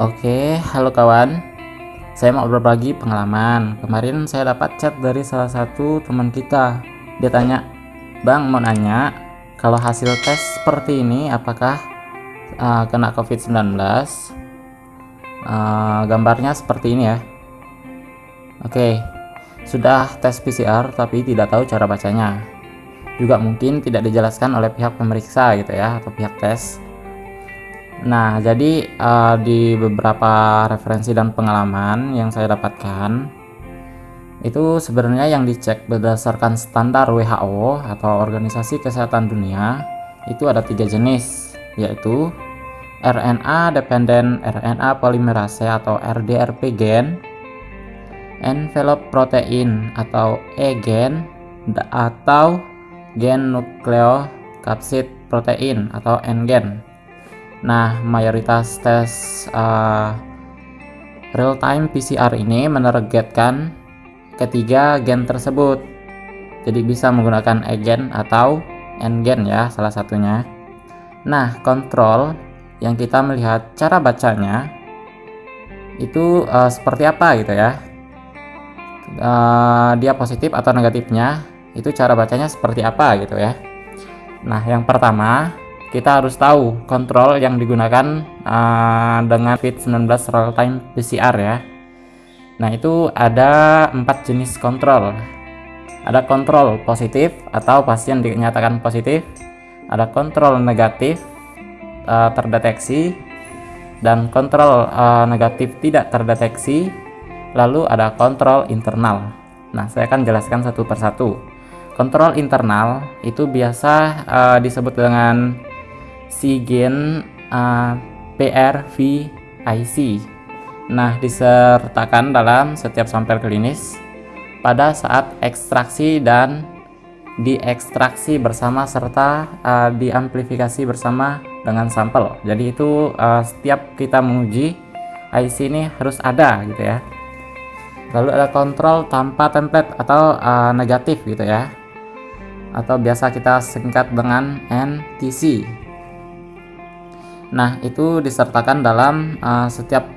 Oke, halo kawan. Saya mau berbagi pengalaman. Kemarin saya dapat chat dari salah satu teman kita. Dia tanya, "Bang, mau nanya, kalau hasil tes seperti ini apakah uh, kena COVID-19?" Uh, gambarnya seperti ini ya. Oke. Sudah tes PCR tapi tidak tahu cara bacanya. Juga mungkin tidak dijelaskan oleh pihak pemeriksa gitu ya atau pihak tes Nah, jadi uh, di beberapa referensi dan pengalaman yang saya dapatkan itu sebenarnya yang dicek berdasarkan standar WHO atau Organisasi Kesehatan Dunia itu ada tiga jenis yaitu RNA dependent RNA polymerase atau RDRP gen, envelope protein atau E gen atau gen nukleokapsid protein atau N gen. Nah, mayoritas tes uh, real-time PCR ini menargetkan ketiga gen tersebut. Jadi bisa menggunakan E-gen atau N-gen ya, salah satunya. Nah, kontrol yang kita melihat cara bacanya itu uh, seperti apa gitu ya. Uh, dia positif atau negatifnya, itu cara bacanya seperti apa gitu ya. Nah, yang pertama kita harus tahu kontrol yang digunakan uh, dengan COVID-19 real time PCR ya. Nah itu ada empat jenis kontrol. Ada kontrol positif atau pasien dinyatakan positif ada kontrol negatif uh, terdeteksi dan kontrol uh, negatif tidak terdeteksi lalu ada kontrol internal. Nah saya akan jelaskan satu persatu. Kontrol internal itu biasa uh, disebut dengan Sigen uh, PRVIC. Nah, disertakan dalam setiap sampel klinis pada saat ekstraksi dan diekstraksi bersama serta uh, diamplifikasi bersama dengan sampel. Jadi itu uh, setiap kita menguji IC ini harus ada gitu ya. Lalu ada kontrol tanpa template atau uh, negatif gitu ya. Atau biasa kita singkat dengan NTC. Nah, itu disertakan dalam uh, setiap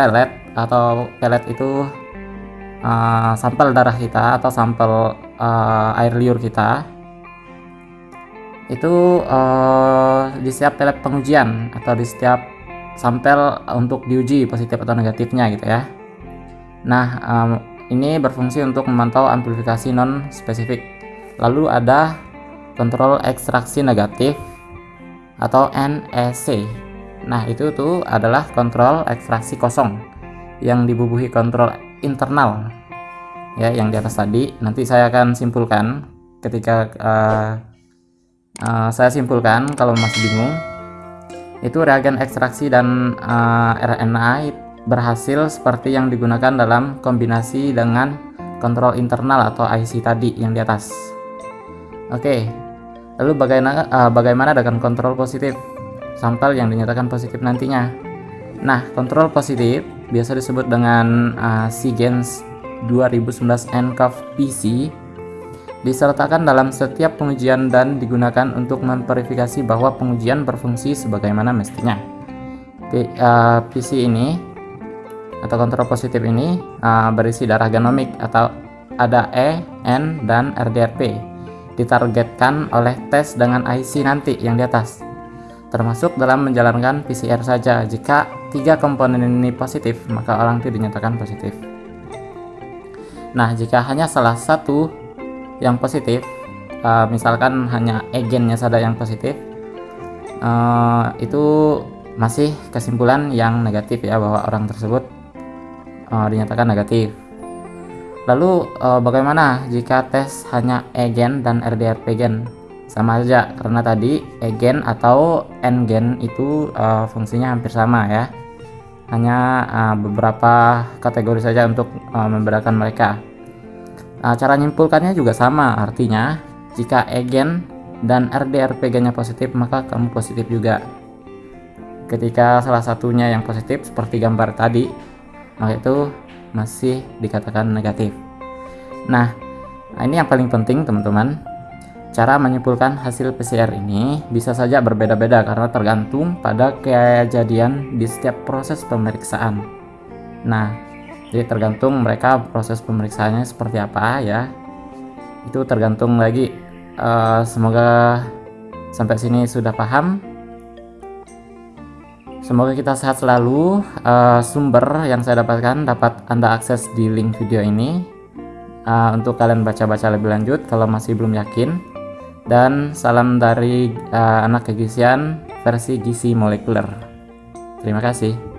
pelet atau pelet itu uh, sampel darah kita atau sampel uh, air liur kita itu uh, di setiap pelet pengujian atau di setiap sampel untuk diuji positif atau negatifnya gitu ya. Nah, um, ini berfungsi untuk memantau amplifikasi non spesifik. Lalu ada kontrol ekstraksi negatif atau NEC. Nah, itu tuh adalah kontrol ekstraksi kosong yang dibubuhi kontrol internal. Ya, yang di atas tadi nanti saya akan simpulkan ketika uh, uh, saya simpulkan kalau masih bingung. Itu reagen ekstraksi dan uh, RNA berhasil seperti yang digunakan dalam kombinasi dengan kontrol internal atau IC tadi yang di atas. Oke, Lalu bagaimana uh, bagaimana dengan kontrol positif sampel yang dinyatakan positif nantinya? Nah, kontrol positif biasa disebut dengan uh, SIGENS 2019 NCOV PC disertakan dalam setiap pengujian dan digunakan untuk memverifikasi bahwa pengujian berfungsi sebagaimana mestinya. P, uh, PC ini atau kontrol positif ini uh, berisi darah genomik atau ada E, N, dan RDRP ditargetkan oleh tes dengan IC nanti yang di atas termasuk dalam menjalankan PCR saja. Jika tiga komponen ini positif maka orang itu dinyatakan positif. Nah jika hanya salah satu yang positif uh, misalkan hanya agennya saja yang positif uh, itu masih kesimpulan yang negatif ya bahwa orang tersebut uh, dinyatakan negatif Lalu uh, bagaimana jika tes hanya egen dan RDRP gen? Sama saja karena tadi egen atau n gen itu uh, fungsinya hampir sama ya. Hanya uh, beberapa kategori saja untuk membedakan mereka. Uh, cara nyimpulkannya juga sama, artinya jika egen dan RDRP gennya positif maka kamu positif juga. Ketika salah satunya yang positif seperti gambar tadi, maka itu masih dikatakan negatif. Nah, ini yang paling penting teman-teman. Cara menyimpulkan hasil PCR ini bisa saja berbeda-beda karena tergantung pada kejadian di setiap proses pemeriksaan. Nah, jadi tergantung mereka proses pemeriksaannya seperti apa ya. Itu tergantung lagi. Uh, semoga sampai sini sudah paham. Semoga kita sehat selalu. Uh, sumber yang saya dapatkan dapat Anda akses di link video ini. Uh, untuk kalian baca-baca lebih lanjut kalau masih belum yakin dan salam dari uh, anak kegizian versi gizi molekuler. Terima kasih.